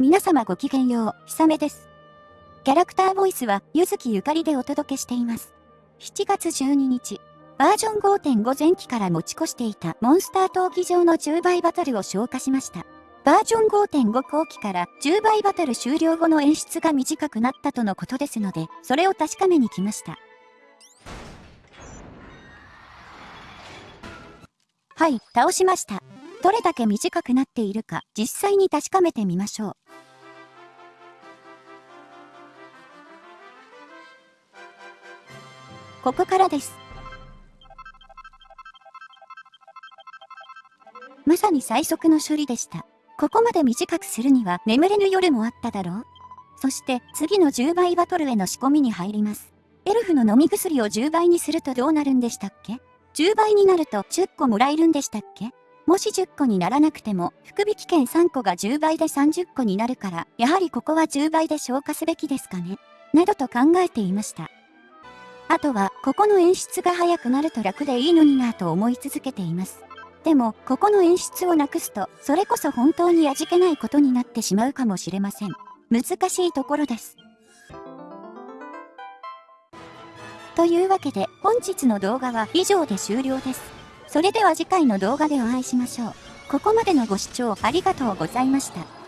皆様ごきげんよう、ひさめです。キャラクターボイスは、ゆずきゆかりでお届けしています。7月12日、バージョン5.5前期から持ち越していたモンスター闘技場の10倍バトルを消化しました。バージョン5.5後期から10倍バトル終了後の演出が短くなったとのことですので、それを確かめに来ました。はい、倒しました。どれだけ短くなっているか実際に確かめてみましょう。ここからです。まさに最速の処理でした。ここまで短くするには眠れぬ夜もあっただろうそして次の10倍バトルへの仕込みに入ります。エルフの飲み薬を10倍にするとどうなるんでしたっけ ?10 倍になると10個もらえるんでしたっけ？もし10個にならなくても、福引券3個が10倍で30個になるから、やはりここは10倍で消化すべきですかね？などと考えていました。あとは、ここの演出が早くなると楽でいいのになぁと思い続けています。でも、ここの演出をなくすと、それこそ本当に味気ないことになってしまうかもしれません。難しいところです。というわけで、本日の動画は以上で終了です。それでは次回の動画でお会いしましょう。ここまでのご視聴ありがとうございました。